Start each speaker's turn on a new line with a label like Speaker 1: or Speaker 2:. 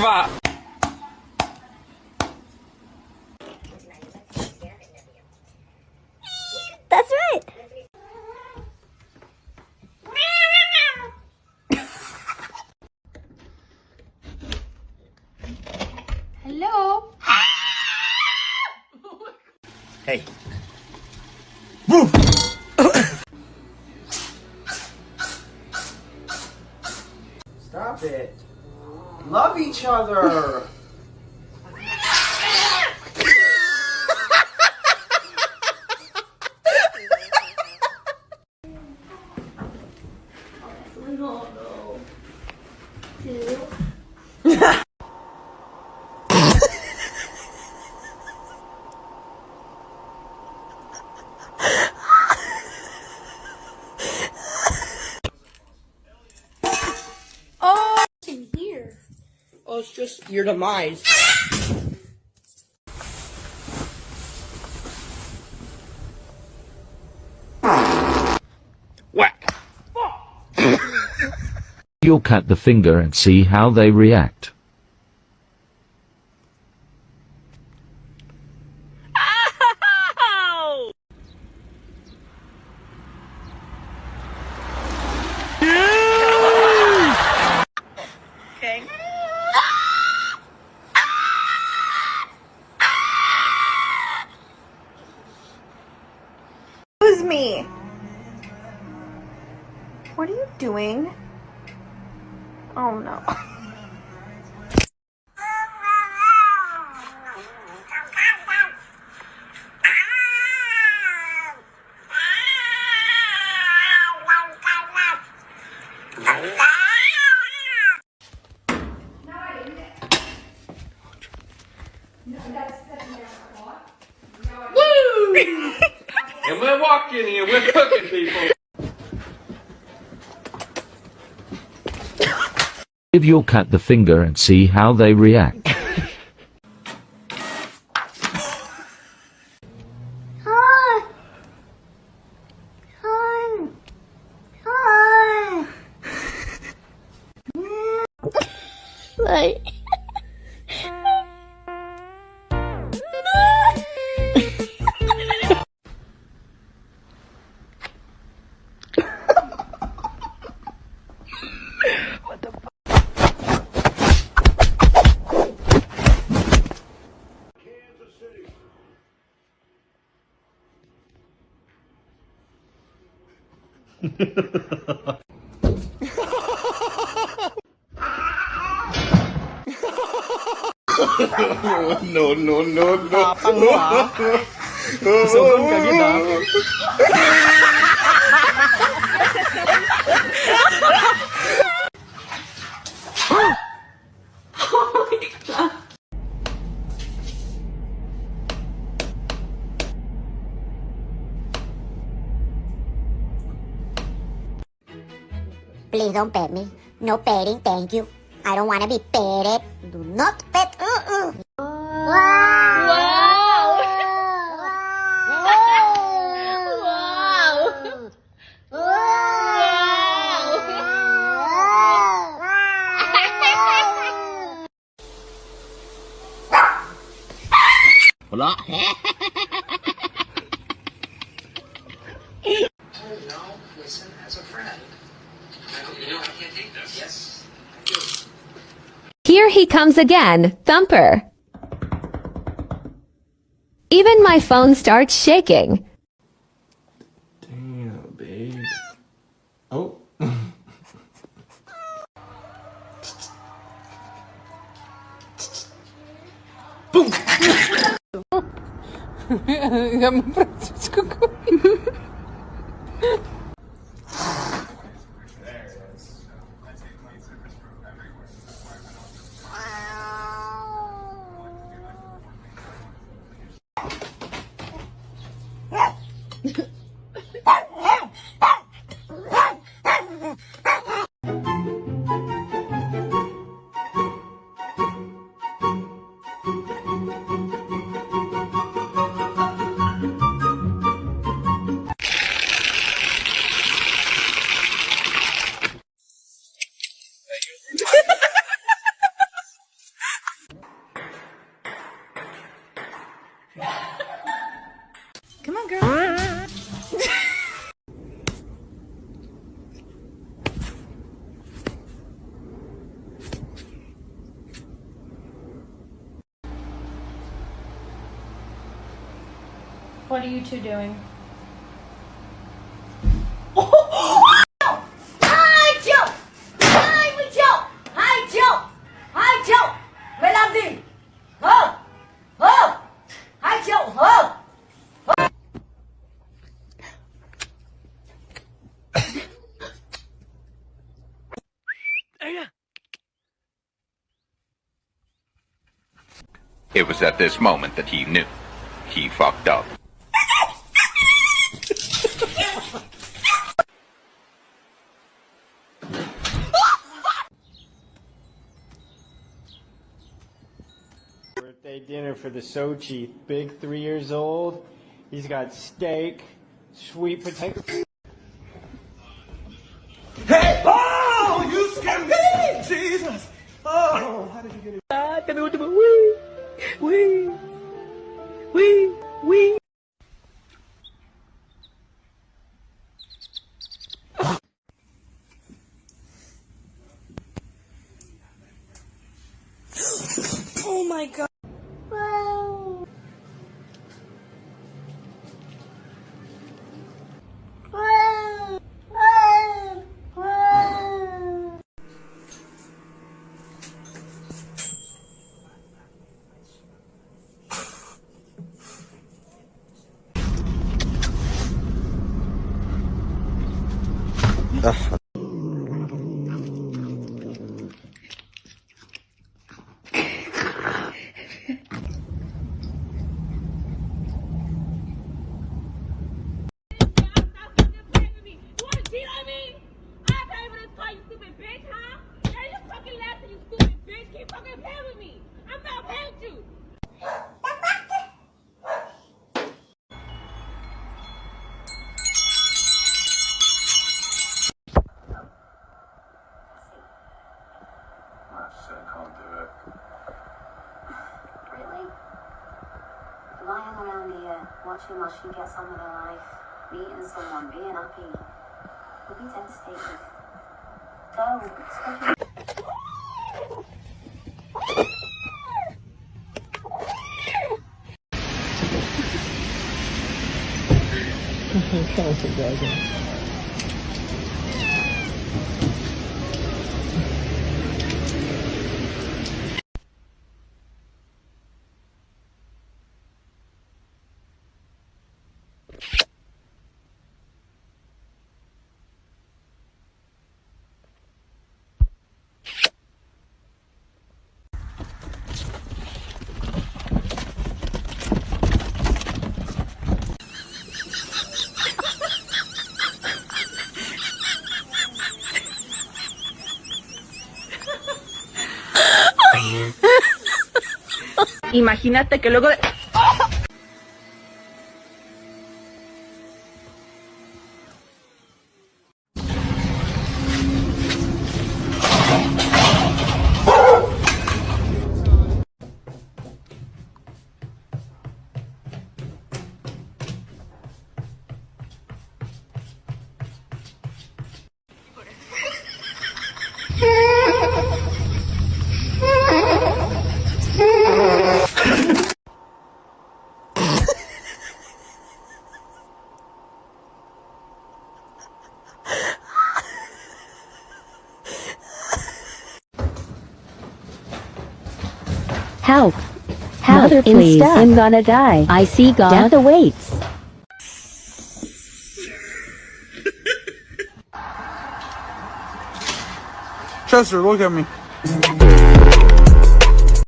Speaker 1: kurwa!
Speaker 2: That's right.
Speaker 3: Hello?
Speaker 4: Hey. Stop it. Love each other.
Speaker 3: In here.
Speaker 4: Oh, it's just your demise.
Speaker 1: Whack!
Speaker 5: You'll cut the finger and see how they react.
Speaker 2: What are you doing? Oh no.
Speaker 1: And we're walking here, we're cooking people.
Speaker 5: Give your cat the finger and see how they react.
Speaker 4: No, no, no, no. Tapang mo ah. Susugon ka
Speaker 6: don't pet me. No petting, thank you. I don't want to be petted. Do not pet. Uh-uh.
Speaker 4: Wala.
Speaker 7: Here he comes again, Thumper. Even my phone starts shaking.
Speaker 4: Damn, babe. Oh.
Speaker 2: Boom!
Speaker 8: What are you two doing?
Speaker 9: It was at this moment that he knew. He fucked up.
Speaker 10: Dinner for the Sochi. Big three years old. He's got steak, sweet potato. Hey! Oh, you scared me! Jesus! Oh, how did you get it? Ah, tell me what to do. Wee! Wee! Wee! Wee!
Speaker 2: Oh my god.
Speaker 11: Really? Watching while she gets on with her life, meeting someone, being happy. Would be devastated. Go, especially
Speaker 2: Imagínate que luego de...
Speaker 7: Help. Help,
Speaker 12: Mother, please. I'm gonna die.
Speaker 7: I see God.
Speaker 12: Death awaits.
Speaker 4: Chester, look at me.